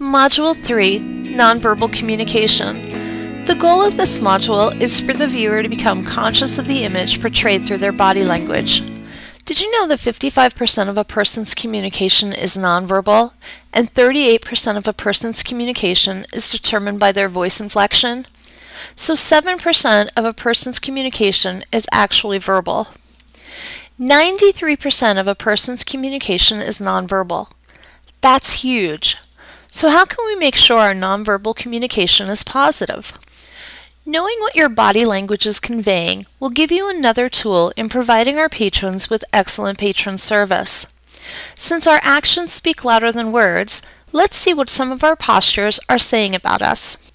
Module 3 Nonverbal Communication. The goal of this module is for the viewer to become conscious of the image portrayed through their body language. Did you know that 55% of a person's communication is nonverbal and 38% of a person's communication is determined by their voice inflection? So 7% of a person's communication is actually verbal. 93% of a person's communication is nonverbal. That's huge. So how can we make sure our nonverbal communication is positive? Knowing what your body language is conveying will give you another tool in providing our patrons with excellent patron service. Since our actions speak louder than words, let's see what some of our postures are saying about us.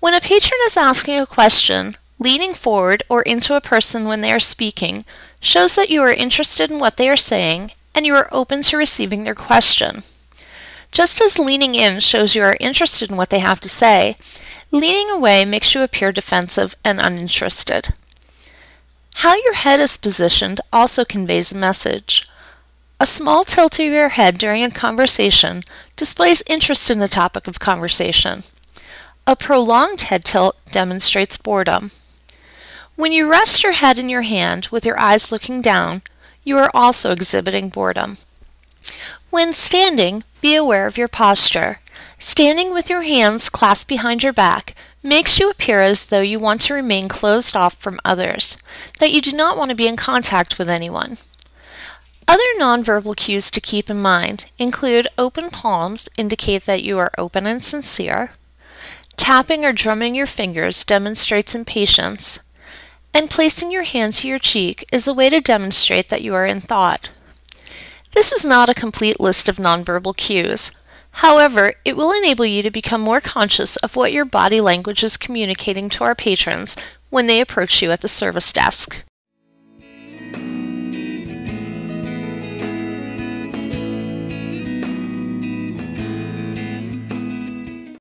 When a patron is asking a question, leaning forward or into a person when they are speaking shows that you are interested in what they are saying and you are open to receiving their question. Just as leaning in shows you are interested in what they have to say, leaning away makes you appear defensive and uninterested. How your head is positioned also conveys a message. A small tilt of your head during a conversation displays interest in the topic of conversation. A prolonged head tilt demonstrates boredom. When you rest your head in your hand with your eyes looking down, you are also exhibiting boredom. When standing, be aware of your posture. Standing with your hands clasped behind your back makes you appear as though you want to remain closed off from others, that you do not want to be in contact with anyone. Other nonverbal cues to keep in mind include open palms indicate that you are open and sincere, tapping or drumming your fingers demonstrates impatience, and placing your hand to your cheek is a way to demonstrate that you are in thought. This is not a complete list of nonverbal cues. However, it will enable you to become more conscious of what your body language is communicating to our patrons when they approach you at the service desk.